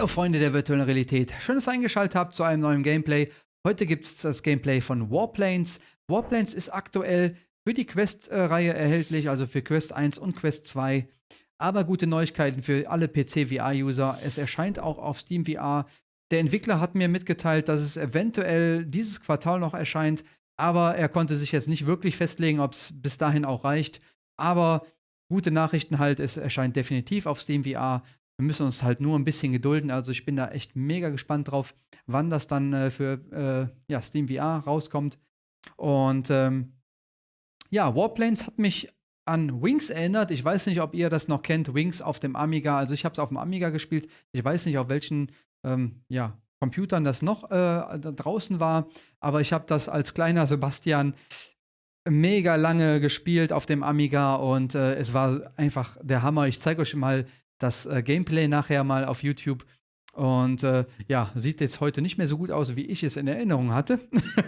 Hallo Freunde der virtuellen Realität, schön, dass ihr eingeschaltet habt zu einem neuen Gameplay. Heute gibt es das Gameplay von Warplanes. Warplanes ist aktuell für die Quest-Reihe erhältlich, also für Quest 1 und Quest 2. Aber gute Neuigkeiten für alle PC-VR-User. Es erscheint auch auf Steam VR. Der Entwickler hat mir mitgeteilt, dass es eventuell dieses Quartal noch erscheint, aber er konnte sich jetzt nicht wirklich festlegen, ob es bis dahin auch reicht. Aber gute Nachrichten halt, es erscheint definitiv auf Steam VR. Wir müssen uns halt nur ein bisschen gedulden. Also ich bin da echt mega gespannt drauf, wann das dann äh, für äh, ja, Steam VR rauskommt. Und ähm, ja, Warplanes hat mich an Wings erinnert. Ich weiß nicht, ob ihr das noch kennt. Wings auf dem Amiga. Also ich habe es auf dem Amiga gespielt. Ich weiß nicht, auf welchen ähm, ja, Computern das noch äh, draußen war. Aber ich habe das als kleiner Sebastian mega lange gespielt auf dem Amiga und äh, es war einfach der Hammer. Ich zeige euch mal das äh, Gameplay nachher mal auf YouTube. Und äh, ja, sieht jetzt heute nicht mehr so gut aus, wie ich es in Erinnerung hatte.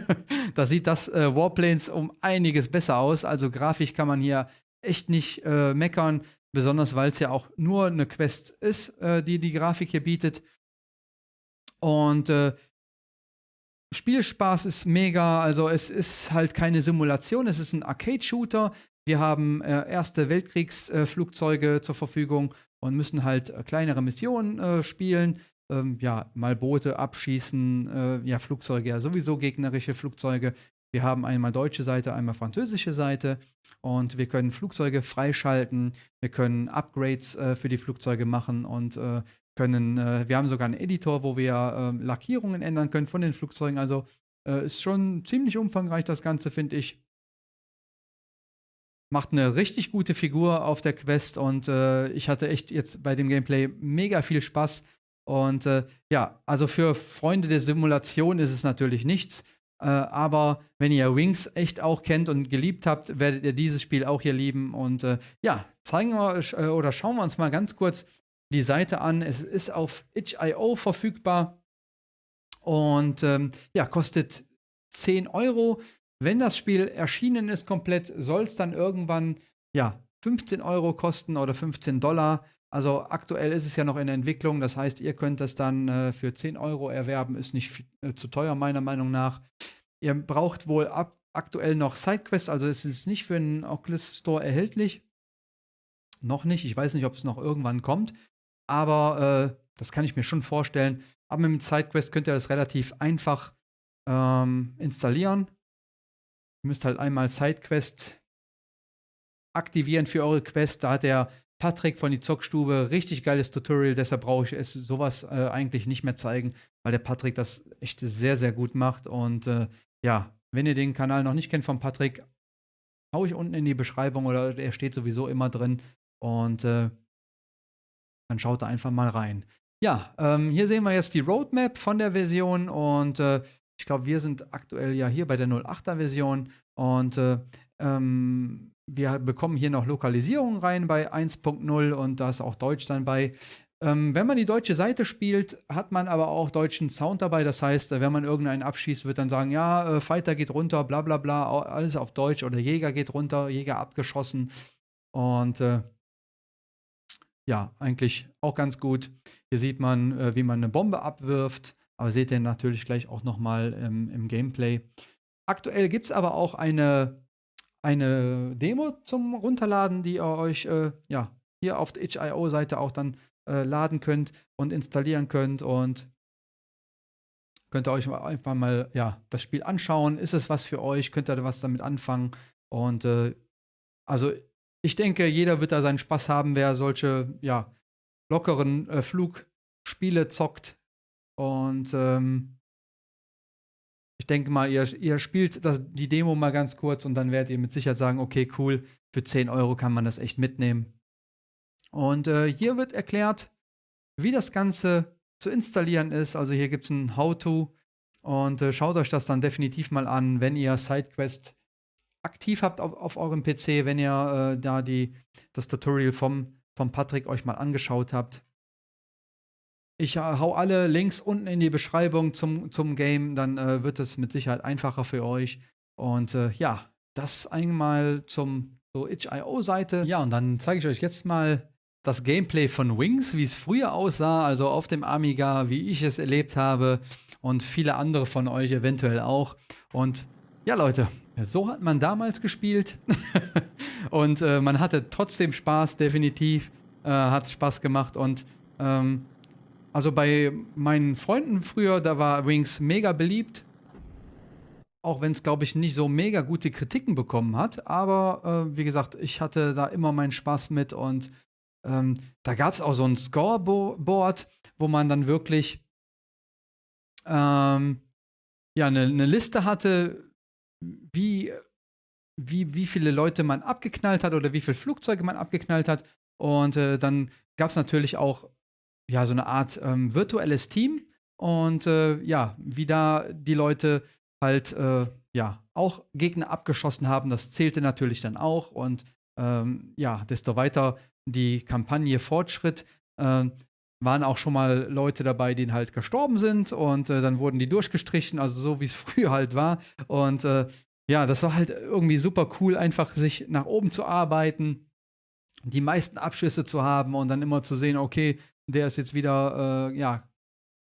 da sieht das äh, Warplanes um einiges besser aus. Also grafisch kann man hier echt nicht äh, meckern, besonders weil es ja auch nur eine Quest ist, äh, die die Grafik hier bietet. Und äh, Spielspaß ist mega, also es ist halt keine Simulation, es ist ein Arcade-Shooter. Wir haben äh, Erste Weltkriegsflugzeuge zur Verfügung und müssen halt äh, kleinere Missionen äh, spielen. Ähm, ja, mal Boote abschießen, äh, ja, Flugzeuge, ja, sowieso gegnerische Flugzeuge. Wir haben einmal deutsche Seite, einmal französische Seite und wir können Flugzeuge freischalten, wir können Upgrades äh, für die Flugzeuge machen und äh, können, äh, wir haben sogar einen Editor, wo wir ähm, Lackierungen ändern können von den Flugzeugen. Also ist schon ziemlich umfangreich das Ganze, finde ich macht eine richtig gute Figur auf der Quest und äh, ich hatte echt jetzt bei dem Gameplay mega viel Spaß. Und äh, ja, also für Freunde der Simulation ist es natürlich nichts. Äh, aber wenn ihr Wings echt auch kennt und geliebt habt, werdet ihr dieses Spiel auch hier lieben. Und äh, ja, zeigen wir äh, oder schauen wir uns mal ganz kurz die Seite an. Es ist auf itch.io verfügbar und ähm, ja, kostet 10 Euro. Wenn das Spiel erschienen ist komplett, soll es dann irgendwann ja 15 Euro kosten oder 15 Dollar. Also aktuell ist es ja noch in Entwicklung. Das heißt, ihr könnt das dann äh, für 10 Euro erwerben. Ist nicht äh, zu teuer meiner Meinung nach. Ihr braucht wohl ab, aktuell noch Sidequests. Also es ist nicht für den Oculus Store erhältlich. Noch nicht. Ich weiß nicht, ob es noch irgendwann kommt. Aber äh, das kann ich mir schon vorstellen. Aber mit dem Sidequest könnt ihr das relativ einfach ähm, installieren. Ihr müsst halt einmal Sidequest aktivieren für eure Quest. Da hat der Patrick von die Zockstube richtig geiles Tutorial. Deshalb brauche ich es sowas äh, eigentlich nicht mehr zeigen, weil der Patrick das echt sehr, sehr gut macht. Und äh, ja, wenn ihr den Kanal noch nicht kennt von Patrick, hau ich unten in die Beschreibung oder er steht sowieso immer drin. Und äh, dann schaut da einfach mal rein. Ja, ähm, hier sehen wir jetzt die Roadmap von der Version und äh, ich glaube, wir sind aktuell ja hier bei der 08er Version und äh, ähm, wir bekommen hier noch Lokalisierung rein bei 1.0 und da ist auch Deutsch dann bei. Ähm, wenn man die deutsche Seite spielt, hat man aber auch deutschen Sound dabei. Das heißt, wenn man irgendeinen abschießt, wird dann sagen, ja, äh, Fighter geht runter, bla bla bla, alles auf Deutsch oder Jäger geht runter, Jäger abgeschossen. Und äh, ja, eigentlich auch ganz gut. Hier sieht man, äh, wie man eine Bombe abwirft. Aber seht ihr natürlich gleich auch nochmal ähm, im Gameplay. Aktuell gibt es aber auch eine, eine Demo zum Runterladen, die ihr euch äh, ja, hier auf der itch.io-Seite auch dann äh, laden könnt und installieren könnt. Und könnt ihr euch einfach mal ja, das Spiel anschauen. Ist es was für euch? Könnt ihr was damit anfangen? Und äh, also ich denke, jeder wird da seinen Spaß haben, wer solche ja, lockeren äh, Flugspiele zockt. Und ähm, ich denke mal, ihr, ihr spielt das, die Demo mal ganz kurz und dann werdet ihr mit Sicherheit sagen, okay, cool, für 10 Euro kann man das echt mitnehmen. Und äh, hier wird erklärt, wie das Ganze zu installieren ist. Also hier gibt es ein How-To und äh, schaut euch das dann definitiv mal an, wenn ihr SideQuest aktiv habt auf, auf eurem PC, wenn ihr äh, da die, das Tutorial vom, vom Patrick euch mal angeschaut habt. Ich hau alle Links unten in die Beschreibung zum, zum Game, dann äh, wird es mit Sicherheit einfacher für euch. Und äh, ja, das einmal zum so itch.io-Seite. Ja, und dann zeige ich euch jetzt mal das Gameplay von Wings, wie es früher aussah, also auf dem Amiga, wie ich es erlebt habe und viele andere von euch eventuell auch. Und ja, Leute, so hat man damals gespielt und äh, man hatte trotzdem Spaß, definitiv. Äh, hat Spaß gemacht und ähm, also bei meinen Freunden früher, da war Wings mega beliebt. Auch wenn es, glaube ich, nicht so mega gute Kritiken bekommen hat. Aber äh, wie gesagt, ich hatte da immer meinen Spaß mit und ähm, da gab es auch so ein Scoreboard, wo man dann wirklich ähm, ja, eine, eine Liste hatte, wie, wie, wie viele Leute man abgeknallt hat oder wie viele Flugzeuge man abgeknallt hat. Und äh, dann gab es natürlich auch ja, so eine Art ähm, virtuelles Team. Und äh, ja, wie da die Leute halt äh, ja auch Gegner abgeschossen haben, das zählte natürlich dann auch. Und ähm, ja, desto weiter die Kampagne fortschritt, äh, waren auch schon mal Leute dabei, die halt gestorben sind und äh, dann wurden die durchgestrichen, also so wie es früher halt war. Und äh, ja, das war halt irgendwie super cool, einfach sich nach oben zu arbeiten, die meisten Abschüsse zu haben und dann immer zu sehen, okay, der ist jetzt wieder äh, ja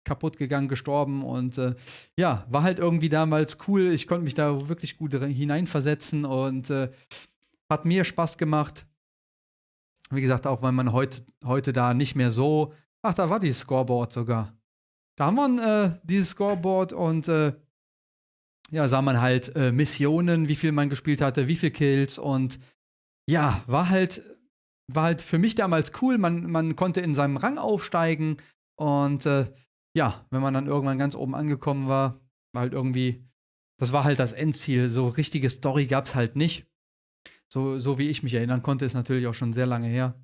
kaputt gegangen, gestorben und äh, ja, war halt irgendwie damals cool. Ich konnte mich da wirklich gut hineinversetzen und äh, hat mir Spaß gemacht. Wie gesagt, auch weil man heut, heute da nicht mehr so Ach, da war dieses Scoreboard sogar. Da haben wir äh, dieses Scoreboard und äh, ja, sah man halt äh, Missionen, wie viel man gespielt hatte, wie viel Kills und ja, war halt, war halt für mich damals cool. Man, man konnte in seinem Rang aufsteigen und äh, ja, wenn man dann irgendwann ganz oben angekommen war, war halt irgendwie, das war halt das Endziel. So richtige Story gab es halt nicht. So, so wie ich mich erinnern konnte, ist natürlich auch schon sehr lange her.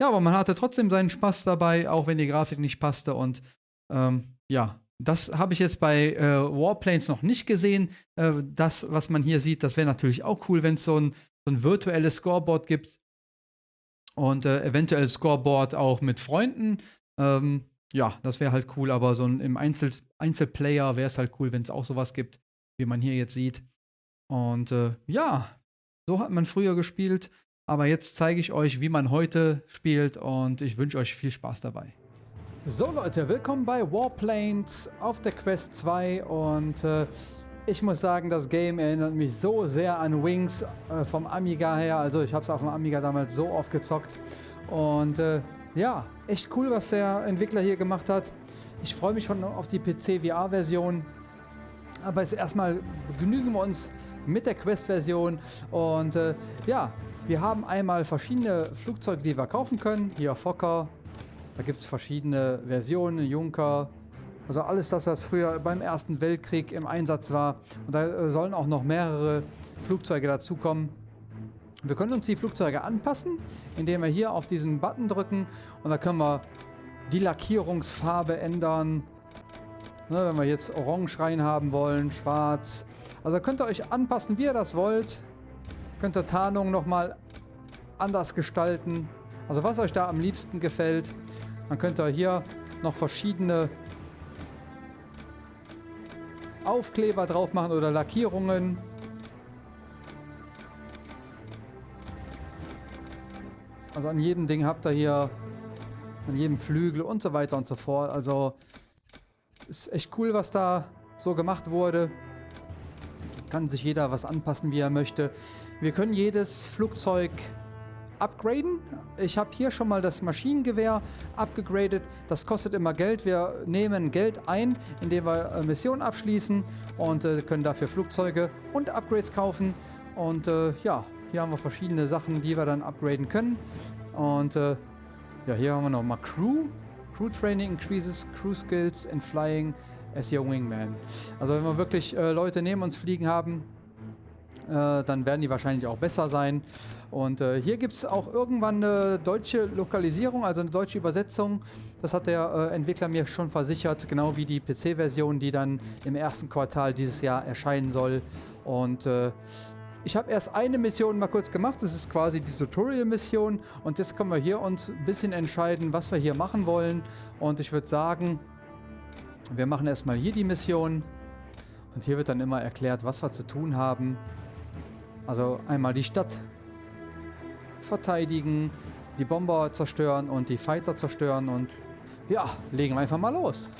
Ja, aber man hatte trotzdem seinen Spaß dabei, auch wenn die Grafik nicht passte. Und ähm, ja, das habe ich jetzt bei äh, Warplanes noch nicht gesehen. Äh, das, was man hier sieht, das wäre natürlich auch cool, wenn es so ein, so ein virtuelles Scoreboard gibt. Und äh, eventuell Scoreboard auch mit Freunden. Ähm, ja, das wäre halt cool, aber so ein, im Einzel Einzelplayer wäre es halt cool, wenn es auch sowas gibt, wie man hier jetzt sieht. Und äh, ja, so hat man früher gespielt. Aber jetzt zeige ich euch, wie man heute spielt und ich wünsche euch viel Spaß dabei. So Leute, willkommen bei Warplanes auf der Quest 2 und äh, ich muss sagen, das Game erinnert mich so sehr an Wings äh, vom Amiga her. Also ich habe es auf dem Amiga damals so oft gezockt und äh, ja, echt cool, was der Entwickler hier gemacht hat. Ich freue mich schon auf die PC-VR-Version. Aber jetzt erstmal begnügen wir uns mit der Quest-Version und äh, ja, wir haben einmal verschiedene Flugzeuge, die wir kaufen können. Hier Fokker. Da gibt es verschiedene Versionen, Junker. Also alles das, was früher beim Ersten Weltkrieg im Einsatz war. Und da äh, sollen auch noch mehrere Flugzeuge dazukommen. Wir können uns die Flugzeuge anpassen, indem wir hier auf diesen Button drücken. Und da können wir die Lackierungsfarbe ändern. Ne, wenn wir jetzt orange rein haben wollen, schwarz. Also könnt ihr euch anpassen, wie ihr das wollt. Könnt ihr Tarnung nochmal anders gestalten. Also was euch da am liebsten gefällt. Dann könnt ihr hier noch verschiedene Aufkleber drauf machen oder Lackierungen. Also an jedem Ding habt ihr hier, an jedem Flügel und so weiter und so fort. Also ist echt cool, was da so gemacht wurde. Kann sich jeder was anpassen, wie er möchte. Wir können jedes Flugzeug upgraden. Ich habe hier schon mal das Maschinengewehr abgegradet. Das kostet immer Geld. Wir nehmen Geld ein, indem wir äh, Missionen abschließen und äh, können dafür Flugzeuge und Upgrades kaufen. Und äh, ja, hier haben wir verschiedene Sachen, die wir dann upgraden können. Und äh, ja, hier haben wir nochmal Crew. Crew Training increases Crew Skills in Flying as your Wingman. Also wenn wir wirklich äh, Leute neben uns fliegen haben, dann werden die wahrscheinlich auch besser sein. Und äh, hier gibt es auch irgendwann eine deutsche Lokalisierung, also eine deutsche Übersetzung. Das hat der äh, Entwickler mir schon versichert, genau wie die PC-Version, die dann im ersten Quartal dieses Jahr erscheinen soll. Und äh, ich habe erst eine Mission mal kurz gemacht, das ist quasi die Tutorial-Mission. Und jetzt können wir hier uns ein bisschen entscheiden, was wir hier machen wollen. Und ich würde sagen, wir machen erstmal hier die Mission. Und hier wird dann immer erklärt, was wir zu tun haben. Also einmal die Stadt verteidigen, die Bomber zerstören und die Fighter zerstören und ja, legen wir einfach mal los.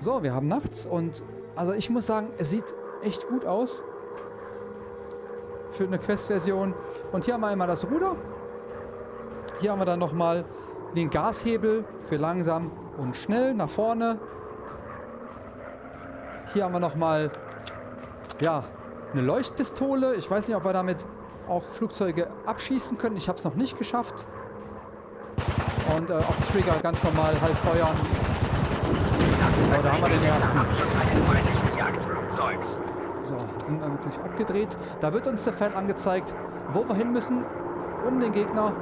So, wir haben nachts und also ich muss sagen, es sieht echt gut aus für eine Quest-Version. Und hier haben wir einmal das Ruder. Hier haben wir dann nochmal den Gashebel für langsam und schnell nach vorne. Hier haben wir nochmal, ja, eine Leuchtpistole. Ich weiß nicht, ob wir damit auch Flugzeuge abschießen können. Ich habe es noch nicht geschafft. Und äh, auf Trigger ganz normal halt feuern. Oh, da haben wir den ersten. So, sind wir natürlich abgedreht. Da wird uns der Pfeil angezeigt, wo wir hin müssen, um den Gegner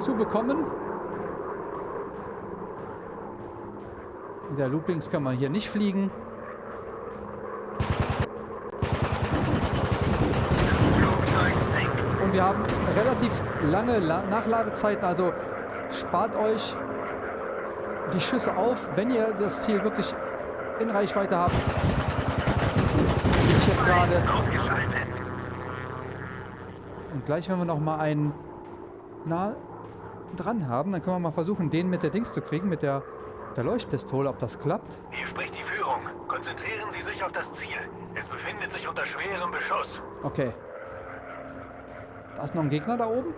zu bekommen. In der Loopings kann man hier nicht fliegen. Und wir haben relativ lange La Nachladezeiten, also spart euch die Schüsse auf, wenn ihr das Ziel wirklich in Reichweite habt. Ich jetzt gerade. Und gleich, wenn wir noch mal einen nah dran haben, dann können wir mal versuchen, den mit der Dings zu kriegen, mit der, der Leuchtpistole, ob das klappt. Hier spricht die Führung. Konzentrieren Sie sich auf das Ziel. Es befindet sich unter schwerem Beschuss. Okay. Da ist noch ein Gegner da oben.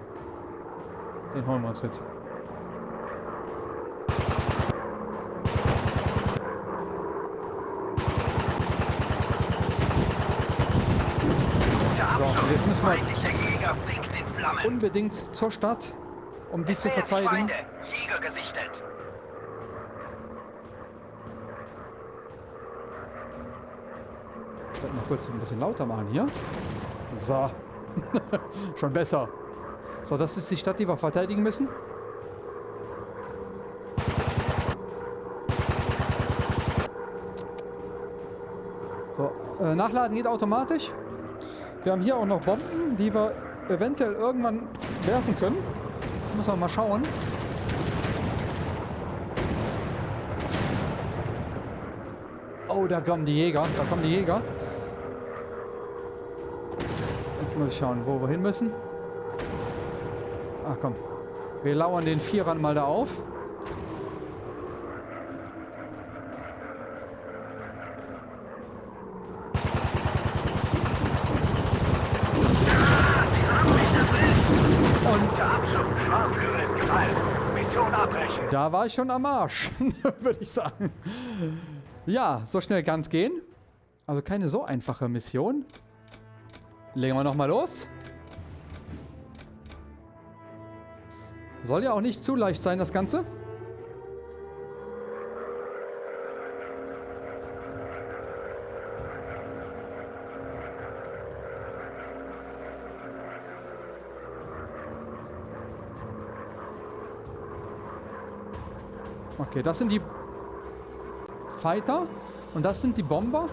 Den holen wir uns jetzt. So, und jetzt müssen wir unbedingt zur Stadt, um die zu verteidigen. Jäger gesichtet. Ich werde mal kurz ein bisschen lauter machen hier. So. Schon besser. So, das ist die Stadt, die wir verteidigen müssen. So, äh, nachladen geht automatisch. Wir haben hier auch noch Bomben, die wir eventuell irgendwann werfen können. Muss man mal schauen. Oh, da kommen die Jäger. Da kommen die Jäger. Jetzt muss ich schauen, wo wir hin müssen. Ach komm. Wir lauern den Vierern mal da auf. Da war ich schon am Arsch, würde ich sagen. Ja, so schnell es gehen. Also keine so einfache Mission. Legen wir nochmal los. Soll ja auch nicht zu leicht sein, das Ganze. Okay, das sind die Fighter und das sind die Bomber.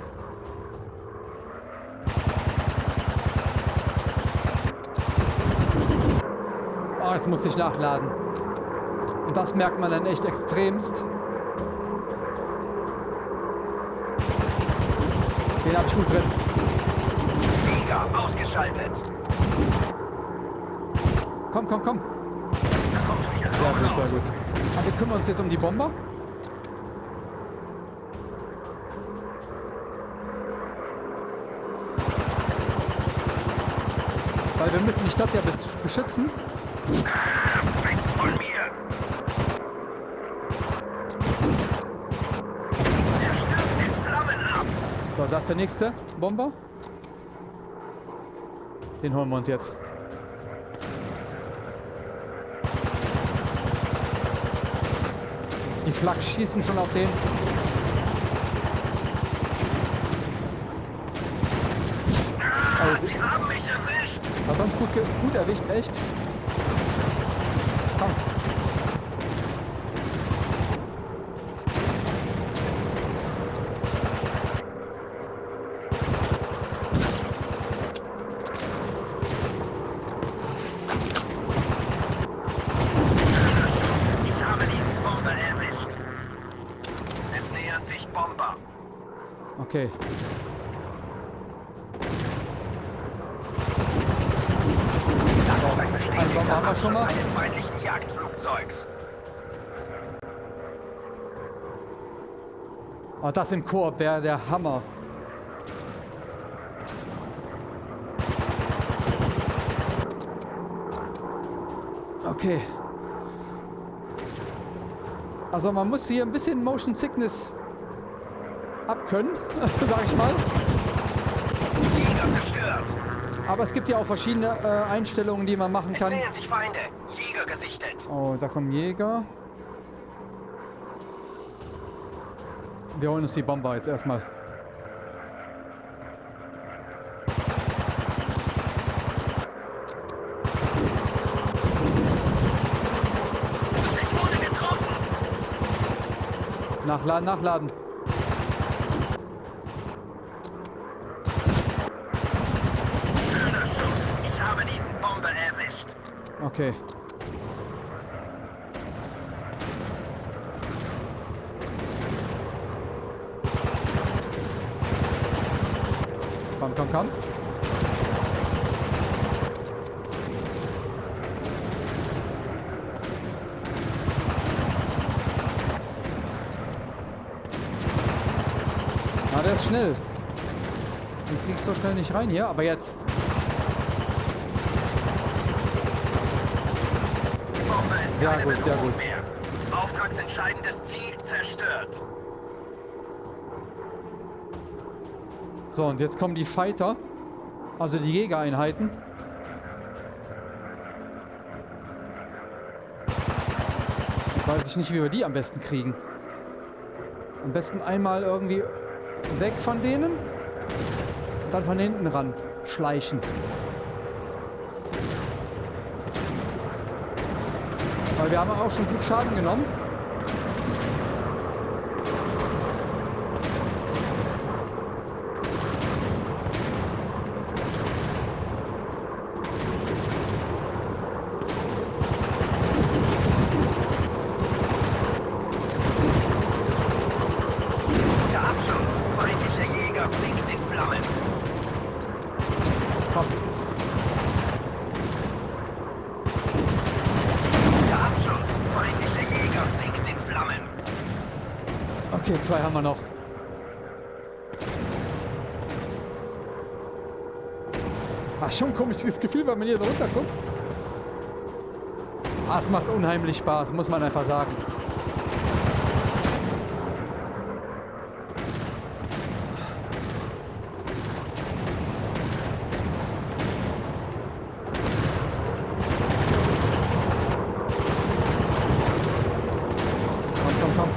Oh, jetzt muss ich nachladen. Und das merkt man dann echt extremst. Den habe ich gut drin. Jäger ausgeschaltet. Komm, komm, komm. Sehr gut, sehr gut. Aber wir kümmern uns jetzt um die Bomber. Weil wir müssen die Stadt ja be- beschützen. So, da ist der nächste Bomber. Den holen wir uns jetzt. Die Flak schießen schon auf den. Oh, Sie haben mich uns gut, gut erwischt, echt. Komm. Ich habe diesen Bomber erwischt. Es nähern sich Bomber. Okay. Bombe haben wir schon mal. Eines feindlichen Jagdflugzeugs. Oh, das im Koop wäre der Hammer. Okay. Also man muss hier ein bisschen Motion Sickness abkönnen, sag ich mal. Jäger zerstört. Aber es gibt ja auch verschiedene äh, Einstellungen, die man machen kann. Oh, da kommen Jäger. Wir holen uns die Bomber jetzt erstmal. Nachladen, nachladen. Schöner Schuss. Ich habe diesen Bomber erwischt. Okay. Komm, komm, komm. Ah, der ist schnell. Den krieg ich so schnell nicht rein hier, aber jetzt. Bomber ist Sehr gut, sehr gut. mehr. Auftragsentscheidendes Ziel zerstört. So, und jetzt kommen die Fighter. Also die Jägereinheiten. Jetzt weiß ich nicht, wie wir die am besten kriegen. Am besten einmal irgendwie weg von denen. Und dann von hinten ran schleichen. Weil wir haben auch schon gut Schaden genommen. Der Abschuss. Feindlicher Jäger fliegt in Flammen. Komm. Der Abschuss. Feindlicher Jäger fliegt in Flammen. Okay, zwei haben wir noch. Ach, schon ein komisches Gefühl, wenn man hier so runterguckt. Ah, es macht unheimlich Spaß, muss man einfach sagen. Komm, komm, komm.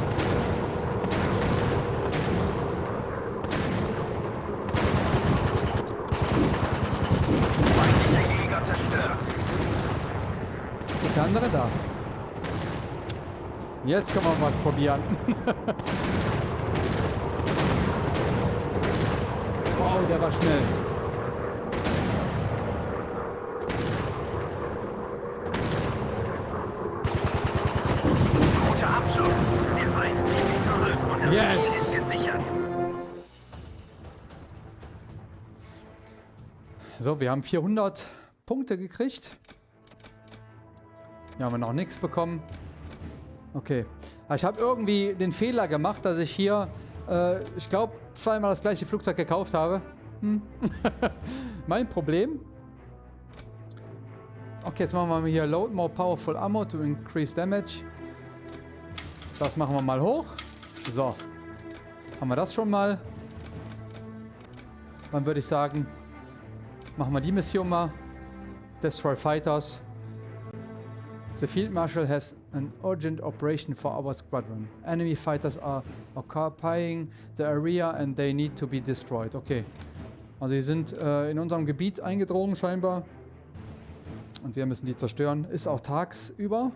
Feindlicher Jäger zerstört. Wo ist der andere da? Jetzt können wir was probieren. wow, der war schnell. Yes. So, wir haben 400 Punkte gekriegt. Hier haben wir noch nichts bekommen. Okay. Aber Ich habe irgendwie den Fehler gemacht, dass ich hier, äh, ich glaube, zweimal das gleiche Flugzeug gekauft habe. Hm. mein Problem. Okay, jetzt machen wir mal hier Load more powerful ammo to increase damage. Das machen wir mal hoch. So. Haben wir das schon mal. Dann würde ich sagen, machen wir die Mission mal. Destroy Fighters. The Field Marshal has an urgent operation for our squadron. Enemy fighters are occupying the area and they need to be destroyed. Okay. Also sie sind äh, in unserem Gebiet eingedrungen scheinbar. Und wir müssen die zerstören. Ist auch tagsüber.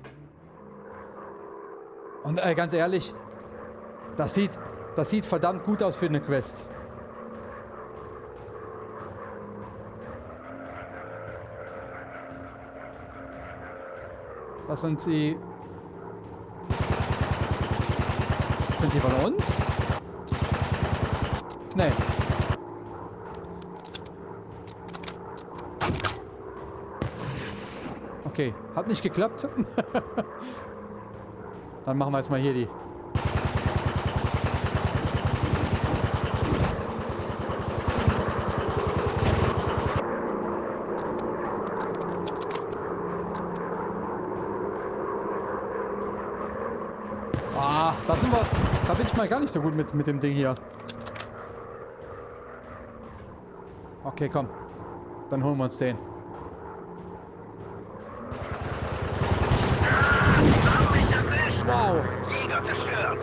Und äh, ganz ehrlich, das sieht, das sieht verdammt gut aus für eine Quest. Das sind die... Sind die von uns? Nee. Okay, hat nicht geklappt. Dann machen wir jetzt mal hier die. Ah, da sind wir. Da bin ich mal gar nicht so gut mit, mit dem Ding hier. Okay, komm. Dann holen wir uns den. Wow. Jäger zerstört.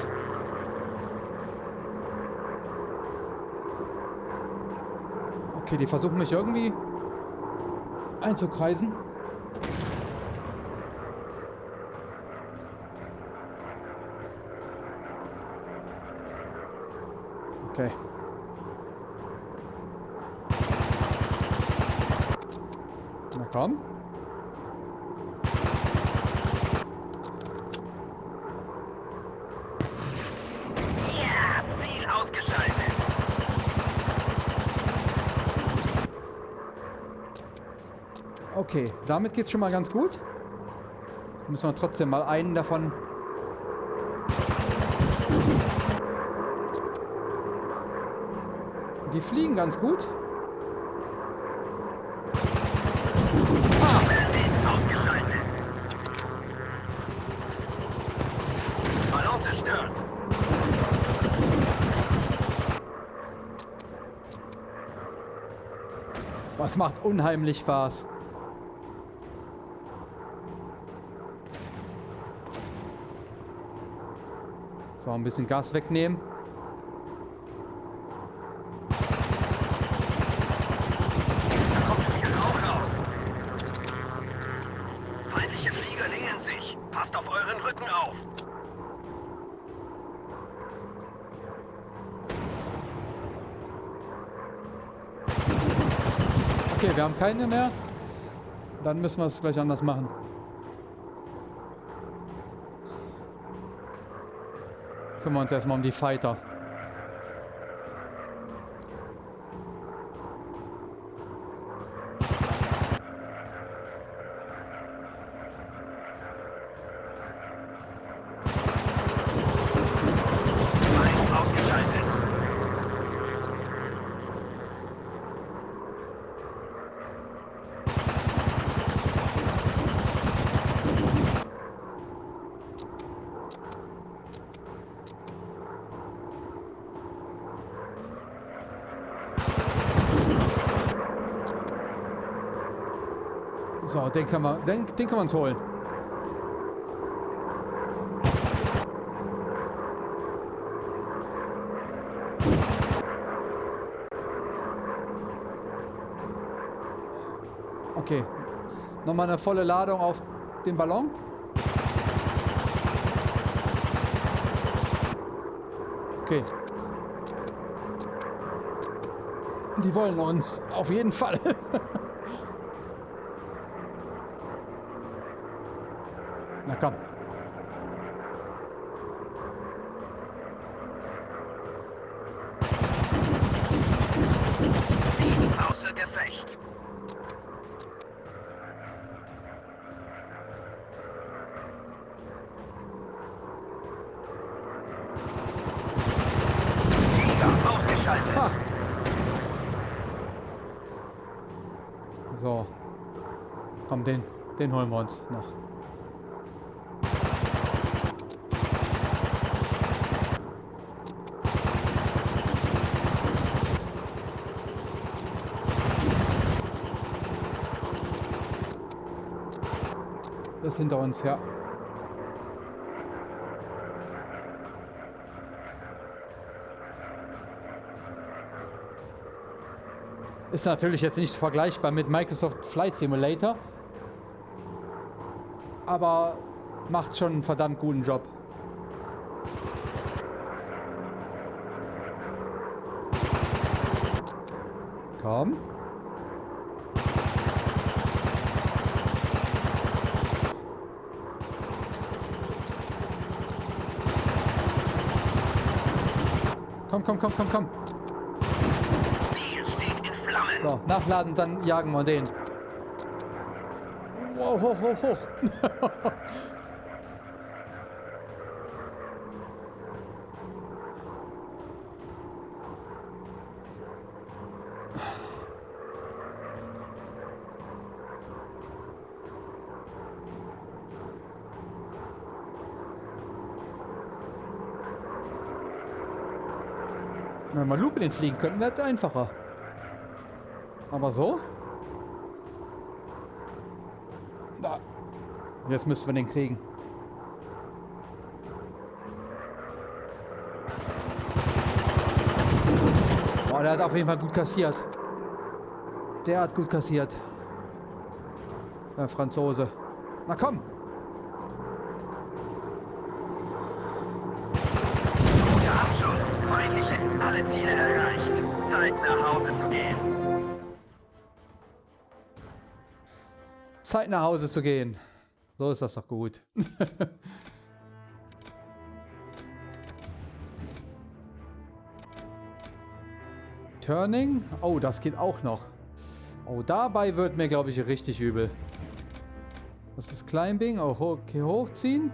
Okay, die versuchen mich irgendwie einzukreisen. Okay. Na komm. Ja, Ziel ausgeschaltet. Okay, damit geht's schon mal ganz gut. Müssen wir trotzdem mal einen davon... Die fliegen ganz gut. Zerstört. Was macht unheimlich Spaß. So, ein bisschen Gas wegnehmen. Da kommt viel Rauch raus. Feindliche Flieger nähern sich. Passt auf euren Rücken auf. Okay, wir haben keine mehr. Dann müssen wir es gleich anders machen. Kümmern wir uns erstmal um die Fighter. Feind ausgeschaltet. So, den können wir, den, den können wir uns holen. Okay. Nochmal eine volle Ladung auf den Ballon. Okay. Die wollen uns. Auf jeden Fall. Außer Gefecht. Ausgeschaltet. Ha. So. Komm, den, den holen wir uns noch. Hinter uns, ja. Ist natürlich jetzt nicht vergleichbar mit Microsoft Flight Simulator. Aber macht schon einen verdammt guten Job. Komm. Komm, komm, komm, komm, komm. So, nachladen, dann jagen wir den. Wow, hoch, hoch, hoch. Lupin fliegen könnten, wäre einfacher. Aber so? Da. Jetzt müssen wir den kriegen. Boah, der hat auf jeden Fall gut kassiert. Der hat gut kassiert. Der Franzose. Na komm. Alle Ziele. Zeit nach Hause zu gehen. Zeit nach Hause zu gehen. So ist das doch gut. Turning. Oh, das geht auch noch. Oh, dabei wird mir, glaube ich, richtig übel. Das ist Climbing. Oh, okay, hochziehen.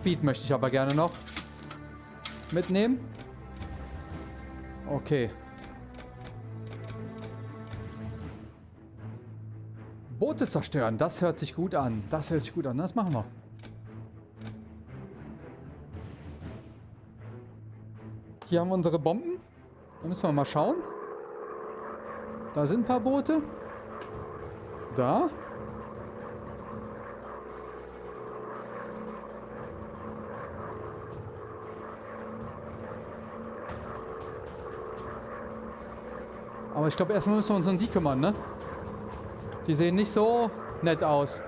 Speed möchte ich aber gerne noch mitnehmen. Okay. Boote zerstören, das hört sich gut an. Das hört sich gut an, das machen wir. Hier haben wir unsere Bomben. Da müssen wir mal schauen. Da sind ein paar Boote. Da. Aber ich glaube, erstmal müssen wir uns um die kümmern, ne? Die sehen nicht so nett aus.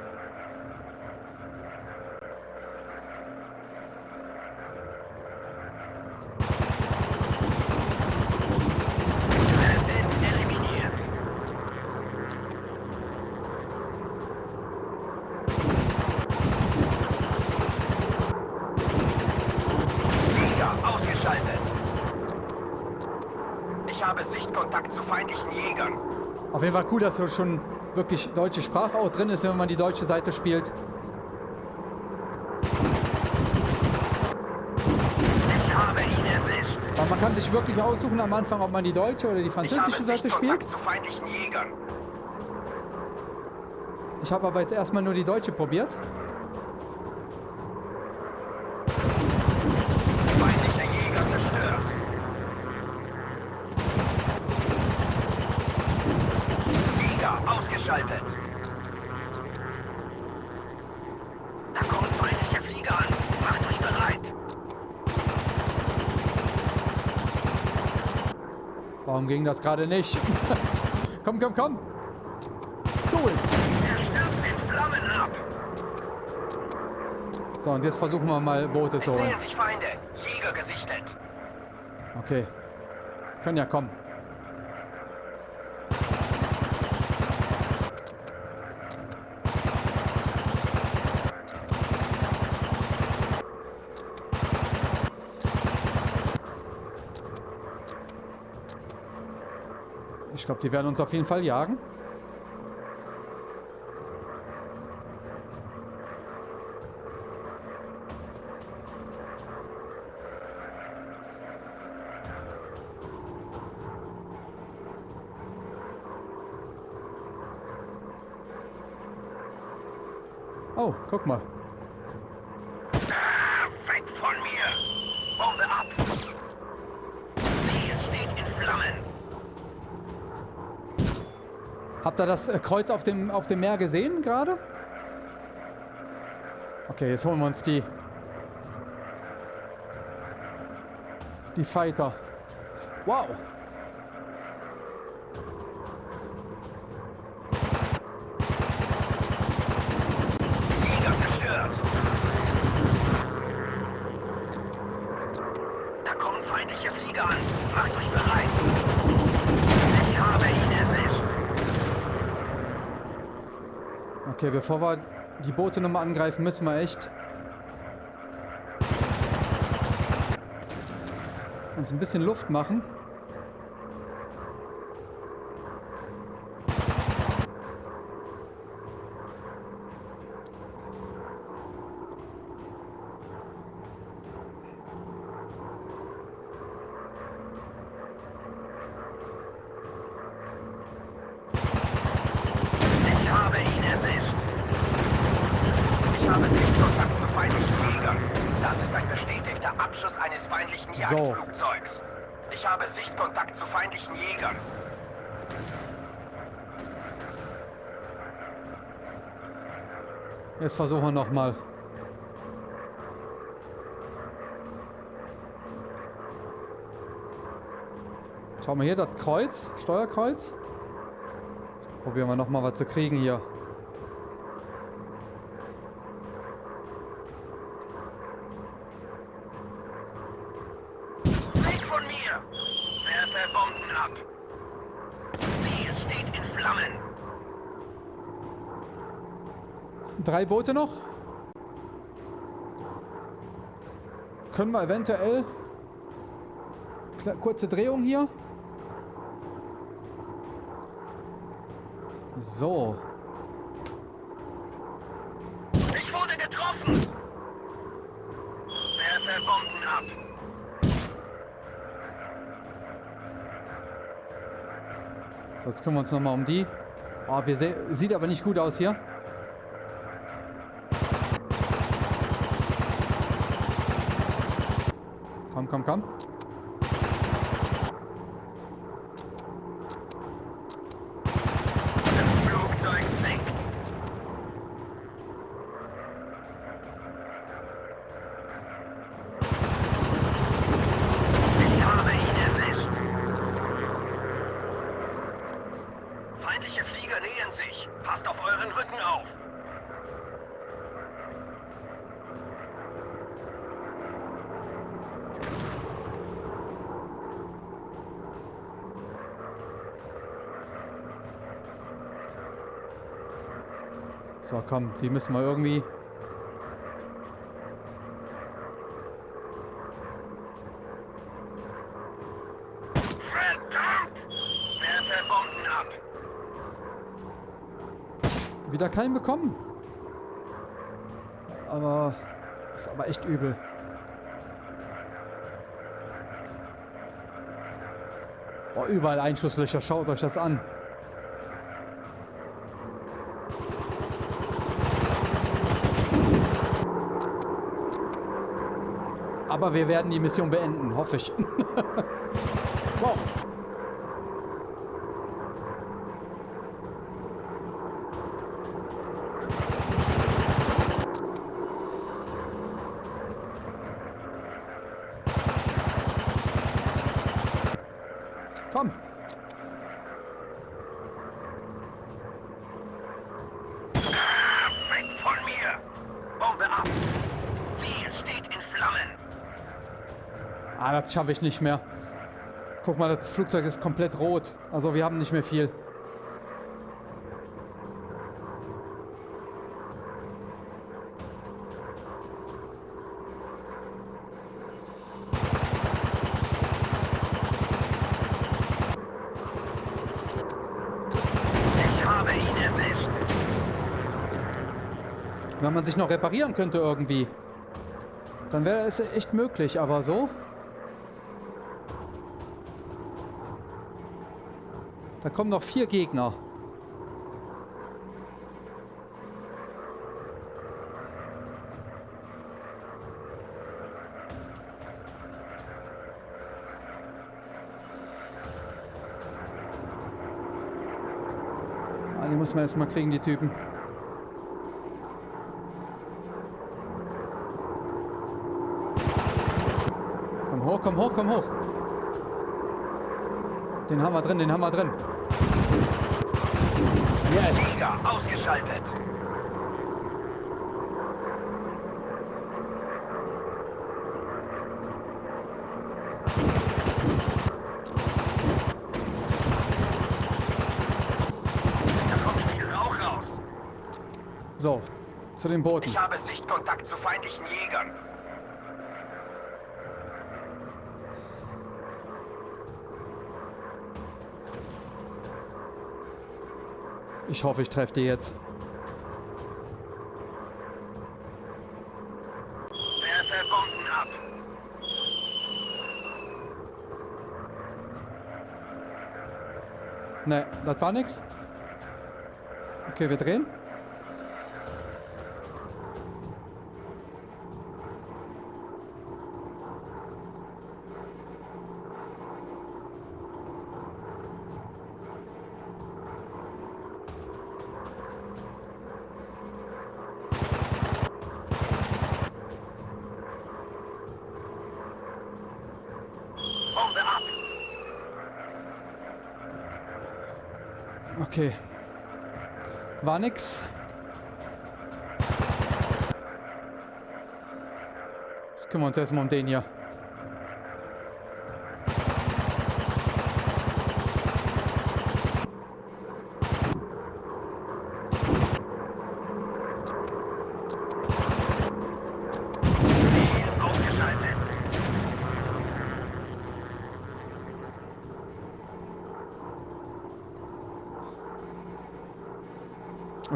Sind eliminiert. Flieger ausgeschaltet. Ich habe Sichtkontakt zu feindlichen Jägern. Fall cool, dass so schon wirklich deutsche Sprache auch drin ist, wenn man die deutsche Seite spielt. Aber man kann sich wirklich aussuchen am Anfang, ob man die deutsche oder die französische Seite spielt. Ich habe aber jetzt erstmal nur die deutsche probiert. Feindlicher Jäger zerstört. Flieger ausgeschaltet. Da kommen feindliche Flieger an. Macht euch bereit. Warum ging das gerade nicht? komm, komm, komm. Ab. So, und jetzt versuchen wir mal Boote zu holen. Okay. Können ja kommen. Ich glaube, die werden uns auf jeden Fall jagen. Oh, guck mal. Weg von mir. Bombe ab. Ziel steht in Flammen. Habt ihr das äh, Kreuz auf dem, auf dem Meer gesehen gerade? Okay, jetzt holen wir uns die. Die Fighter. Wow. Jäger zerstört. Da kommen feindliche Flieger an. Macht euch bereit. Ich habe ihn erwischt. Okay, bevor wir die Boote nochmal angreifen, müssen wir echt Uns ein bisschen Luft machen. Ich habe ihn erwischt. Ich habe Sichtkontakt zu feindlichen Jägern. Das ist ein bestätigter Abschuss eines feindlichen So. Jagdflugzeugs. Ich habe Sichtkontakt zu feindlichen Jägern. Jetzt versuchen wir nochmal. Schau mal hier, das Kreuz, Steuerkreuz. Probieren wir nochmal was zu kriegen hier. Weg von mir! Werfe Bomben ab! Ziel steht in Flammen! Drei Boote noch. Können wir eventuell... Kurze Drehung hier. So. Ich wurde getroffen! Werfe Bomben ab! So, jetzt kümmern wir uns nochmal um die. Oh, wir sieht aber nicht gut aus hier. Komm, komm, komm. Das Flugzeug sinkt! Ich habe ihn erwischt! Feindliche Flieger nähern sich! Passt auf euren Rücken auf! So, komm, die müssen wir irgendwie... Verdammt! Werfe Bomben ab! Wieder keinen bekommen. Aber... Ist aber echt übel. Boah, überall Einschusslöcher. Schaut euch das an. Aber wir werden die Mission beenden, hoffe ich. wow. Komm. Weg von mir! Bombe ab! Ziel steht in Flammen! Ah, das schaffe ich nicht mehr. Guck mal, das Flugzeug ist komplett rot. Also wir haben nicht mehr viel. Ich habe ihn erwischt! Wenn man sich noch reparieren könnte irgendwie, dann wäre es echt möglich, aber so? Da kommen noch vier Gegner. Ah, die muss man jetzt mal kriegen, die Typen. Komm hoch, komm hoch, komm hoch. Den haben wir drin, den haben wir drin. Yes. Ja, ausgeschaltet! Da kommt viel Rauch raus! So, zu den Booten. Ich habe Sichtkontakt zu feindlichen Jägern. Ich hoffe, ich treffe die jetzt. Ne, das war nix. Okay, wir drehen. Okay. War nix. Jetzt kümmern wir uns erstmal um den hier.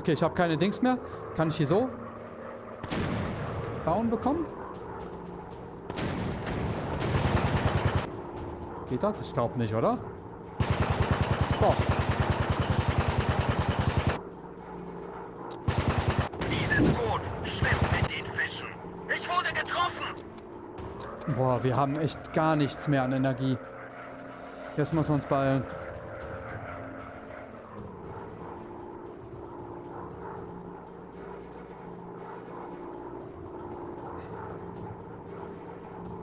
Okay, ich habe keine Dings mehr. Kann ich die so down bekommen? Geht das? Ich glaube nicht, oder? Doch. Dieses Boot schwimmt mit den Fischen. Ich wurde getroffen. Boah, wir haben echt gar nichts mehr an Energie. Jetzt müssen wir uns beeilen.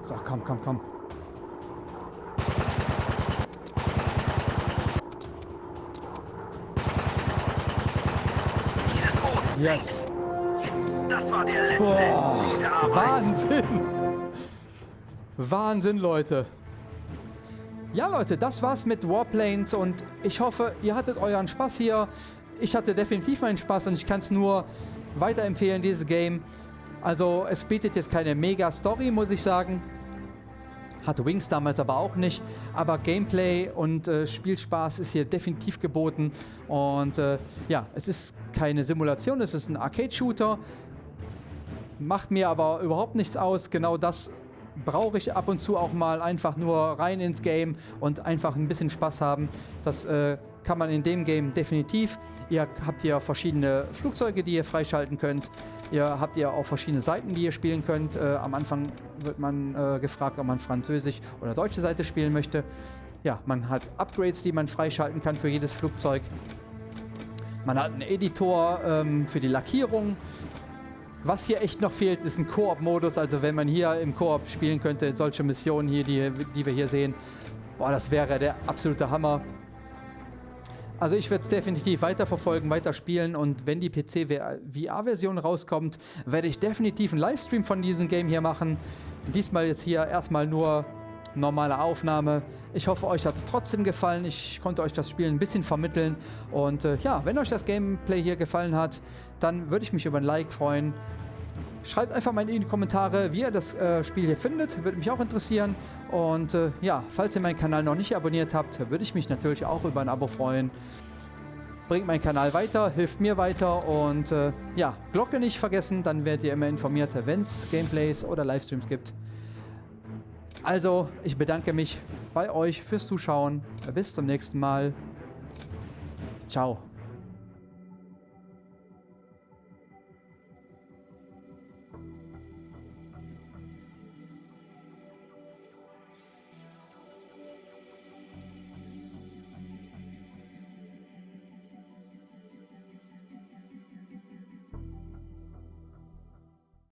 So, komm, komm, komm. Yes. Das war der letzte. Boah. Wahnsinn. Wahnsinn, Leute. Ja, Leute, das war's mit Warplanes und ich hoffe, ihr hattet euren Spaß hier. Ich hatte definitiv meinen Spaß und ich kann es nur weiterempfehlen, dieses Game. Also, es bietet jetzt keine Mega-Story, muss ich sagen. Hatte Wings damals aber auch nicht. Aber Gameplay und äh, Spielspaß ist hier definitiv geboten. Und äh, ja, es ist keine Simulation, es ist ein Arcade-Shooter. Macht mir aber überhaupt nichts aus. Genau das brauche ich ab und zu auch mal einfach nur rein ins Game und einfach ein bisschen Spaß haben. Das äh, kann man in dem Game definitiv. Ihr habt hier verschiedene Flugzeuge, die ihr freischalten könnt. Ihr habt ja auch verschiedene Seiten, die ihr spielen könnt. Äh, am Anfang wird man äh, gefragt, ob man Französisch oder deutsche Seite spielen möchte. Ja, man hat Upgrades, die man freischalten kann für jedes Flugzeug. Man hat einen Editor ähm, für die Lackierung. Was hier echt noch fehlt, ist ein Koop-Modus. Also wenn man hier im Koop spielen könnte, solche Missionen hier, die, die wir hier sehen, boah, das wäre der absolute Hammer. Also ich werde es definitiv weiterverfolgen, weiterspielen und wenn die PC-VR-Version rauskommt, werde ich definitiv einen Livestream von diesem Game hier machen. Diesmal jetzt hier erstmal nur normale Aufnahme. Ich hoffe, euch hat es trotzdem gefallen. Ich konnte euch das Spiel ein bisschen vermitteln. Und äh, ja, wenn euch das Gameplay hier gefallen hat, dann würde ich mich über ein Like freuen. Schreibt einfach mal in die Kommentare, wie ihr das äh, Spiel hier findet. Würde mich auch interessieren. Und äh, ja, falls ihr meinen Kanal noch nicht abonniert habt, würde ich mich natürlich auch über ein Abo freuen. Bringt meinen Kanal weiter, hilft mir weiter und äh, ja, Glocke nicht vergessen, dann werdet ihr immer informiert, wenn es Gameplays oder Livestreams gibt. Also, ich bedanke mich bei euch fürs Zuschauen. Bis zum nächsten Mal. Ciao.